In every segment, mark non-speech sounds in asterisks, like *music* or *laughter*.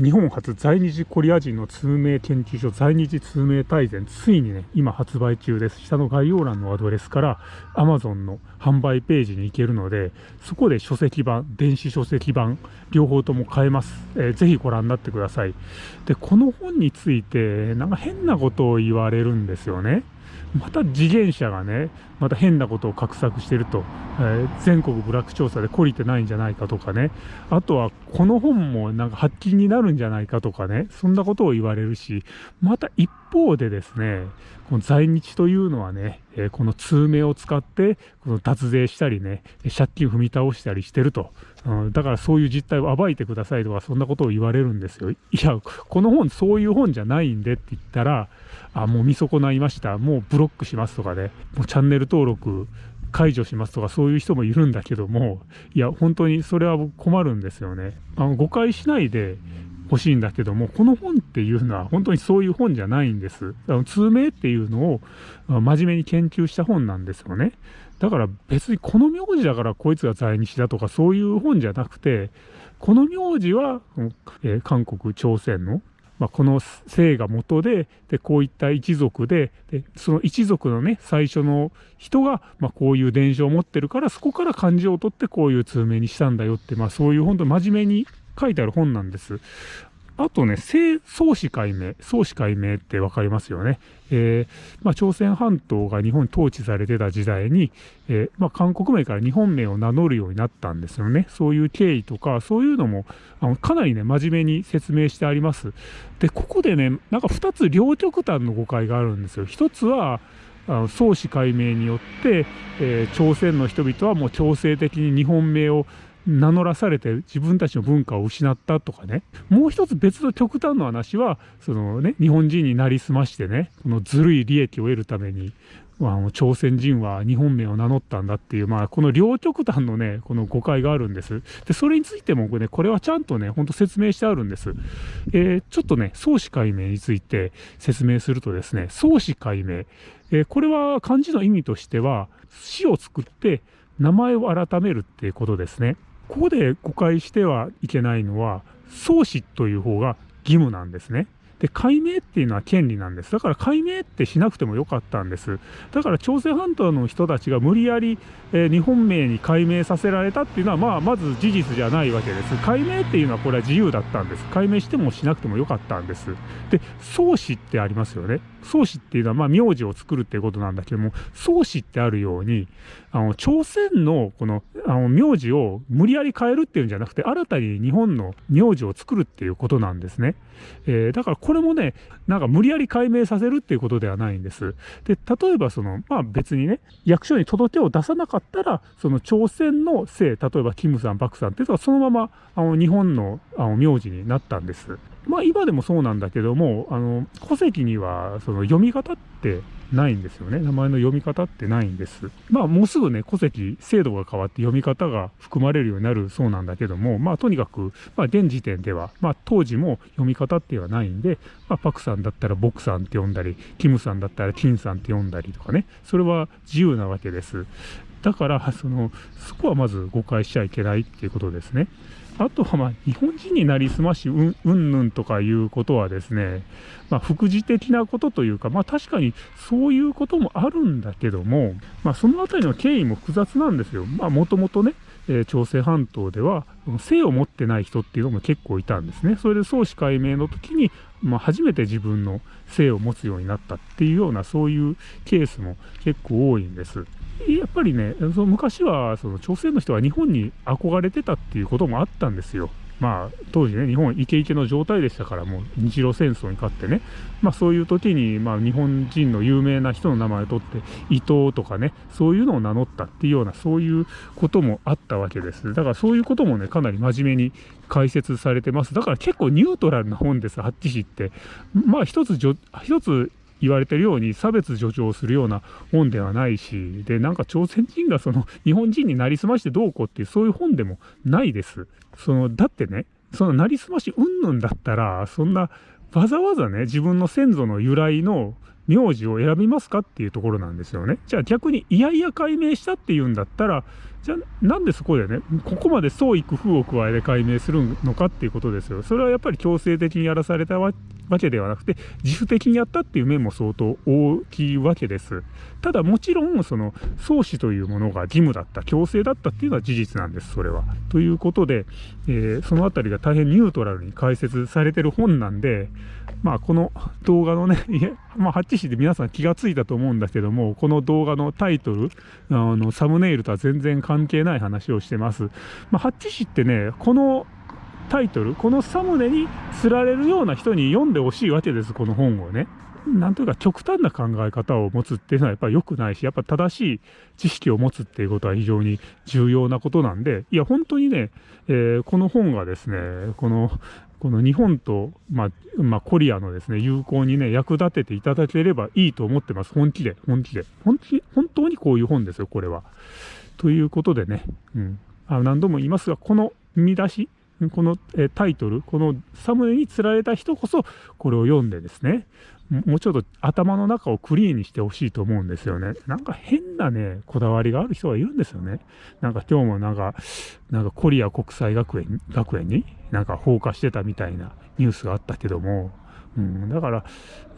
日本初在日コリア人の通名研究所在日通名大全ついにね今発売中です。下の概要欄のアドレスから Amazon の販売ページに行けるのでそこで書籍版電子書籍版両方とも買えます、えー、ぜひご覧になってください。でこの本についてなんか変なことを言われるんですよね。また自転車がね、また変なことを画策してると、えー、全国部落調査で懲りてないんじゃないかとかね、あとはこの本もなんか発禁になるんじゃないかとかね、そんなことを言われるし、また一方でですね、この在日というのはね、え、この通名を使って、この脱税したりね、借金踏み倒したりしてると、うん、だからそういう実態を暴いてくださいとか、そんなことを言われるんですよ。いや、この本そういう本じゃないんでって言ったら、あ、もう見損ないました、もうブロックしますとかね、もうチャンネル登録解除しますとかそういう人もいるんだけども、いや、本当にそれは困るんですよね。あの誤解しないで欲しいんだけども、この本っていうのは本当にそういう本じゃないんです。あの通名っていうのを真面目に研究した本なんですよね。だから別にこの名字だからこいつが在日だとかそういう本じゃなくて、この名字は、えー、韓国、朝鮮のまあ、この姓が元ででこういった一族ででその一族のね最初の人が、まあ、こういう伝承を持ってるからそこから漢字を取ってこういう通名にしたんだよって、まあ、そういう本当に真面目に書いてある本なんです。あとね、創始解明、創始解明って分かりますよね。えー、まあ、朝鮮半島が日本に統治されてた時代に、えー、まあ、韓国名から日本名を名乗るようになったんですよね。そういう経緯とか、そういうのもあのかなりね、真面目に説明してあります。で、ここでね、なんか2つ両極端の誤解があるんですよ。1つは、あの創始解明によって、えー、朝鮮の人々はもう強制的に日本名を名乗らされて自分たちの文化を失ったとかねもう一つ別の極端の話はそのね日本人になりすましてねこのずるい利益を得るためにあ朝鮮人は日本名を名乗ったんだっていう、まあ、この両極端のね、この誤解があるんです。で、それについてもね、これはちゃんとね、ほんと説明してあるんです。えー、ちょっとね、創始解明について説明するとですね、創始解明。えー、これは漢字の意味としては、死を作って名前を改めるっていうことですね。ここで誤解してはいけないのは、創始という方が義務なんですね。で、解明っていうのは権利なんです。だから解明ってしなくてもよかったんです。だから朝鮮半島の人たちが無理やり、えー、日本名に解明させられたっていうのは、まあ、まず事実じゃないわけです。解明っていうのはこれは自由だったんです。解明してもしなくてもよかったんです。で、創始ってありますよね。創始っていうのは、まあ、名字を作るっていうことなんだけども、創始ってあるように、あの、朝鮮のこの、あの、名字を無理やり変えるっていうんじゃなくて、新たに日本の名字を作るっていうことなんですね。えー、だからこれもね、なんか無理やり解明させるっていうことではないんです。で、例えばその、まあ別にね、役所に届けを出さなかったら、その朝鮮の姓、例えばキムさん、パクさんっていうのはそのまま、あの、日本の、あの、名字になったんです。まあ今でもそうなんだけども、あの、戸籍にはその読み方ってないんですよね。名前の読み方ってないんです。まあもうすぐね、戸籍、制度が変わって読み方が含まれるようになるそうなんだけども、まあとにかく、まあ現時点では、まあ当時も読み方ってはないんで、まあパクさんだったらボクさんって呼んだり、キムさんだったらキンさんって呼んだりとかね、それは自由なわけです。だから、その、そこはまず誤解しちゃいけないっていうことですね。あとはまあ日本人になりすましうんぬんとかいうことはですね、まあ、副次的なことというか、まあ、確かにそういうこともあるんだけども、まあ、そのあたりの経緯も複雑なんですよ。もともとね、えー、朝鮮半島では性を持ってない人っていうのも結構いたんですね。それで創始解明の時に、まあ、初めて自分の性を持つようになったっていうようなそういうケースも結構多いんです。やっぱりね、その昔はその朝鮮の人は日本に憧れてたっていうこともあったんですよ。まあ、当時ね、日本イケイケの状態でしたから、もう日露戦争に勝ってね、まあそういう時に、まあ日本人の有名な人の名前を取って、伊藤とかね、そういうのを名乗ったっていうような、そういうこともあったわけです。だからそういうこともね、かなり真面目に解説されてます。だから結構ニュートラルな本です、ハッチ氏って。まあ一つ、一つ言われてるように差別助長するような本ではないし、で、なんか朝鮮人がその *laughs* 日本人になりすましてどうこうっていうそういう本でもないです。その、だってね、そのなりすましうんぬんだったら、そんなわざわざね、自分の先祖の由来の名字を選びますかっていうところなんですよね。じゃあ逆にいやいや解明したっていうんだったら、じゃあなんでそこでねここまで創意工夫を加えて解明するのかっていうことですよそれはやっぱり強制的にやらされたわわけではなくて自主的にやったっていう面も相当大きいわけですただもちろんその創始というものが義務だった強制だったっていうのは事実なんですそれはということで、えー、その辺りが大変ニュートラルに解説されてる本なんでまあこの動画のねまあハッチシで皆さん気がついたと思うんだけどもこの動画のタイトルあのサムネイルとは全然関係ない話をしてます。まあ、ハッチ氏ってねこのタイトルこのサムネに釣られるような人に読んでほしいわけですこの本をね。なんというか極端な考え方を持つっていうのはやっぱり良くないし、やっぱ正しい知識を持つっていうことは非常に重要なことなんで、いや、本当にね、えー、この本がですね、このこの日本と、まあ、まあ、コリアのですね、友好にね、役立てていただければいいと思ってます。本気で、本気で。本気、本当にこういう本ですよ、これは。ということでね、うん。あ何度も言いますが、この見出し、この、えタイトル、このサムネに釣られた人こそ、これを読んでですね、もうちょっと頭の中をクリーンにしてほしいと思うんですよね。なんか変なね、こだわりがある人がいるんですよね。なんか今日もなんか、なんかコリア国際学園、学園になんか放火してたみたいなニュースがあったけども、うん、だから、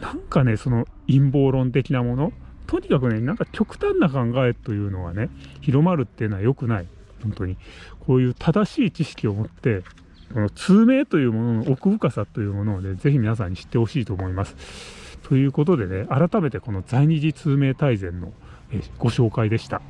なんかね、その陰謀論的なもの、とにかくね、なんか極端な考えというのがね、広まるっていうのは良くない。本当に。こういう正しい知識を持って、この通名というものの奥深さというものをね、ぜひ皆さんに知ってほしいと思います。ということでね、改めてこの在日通名大全のご紹介でした。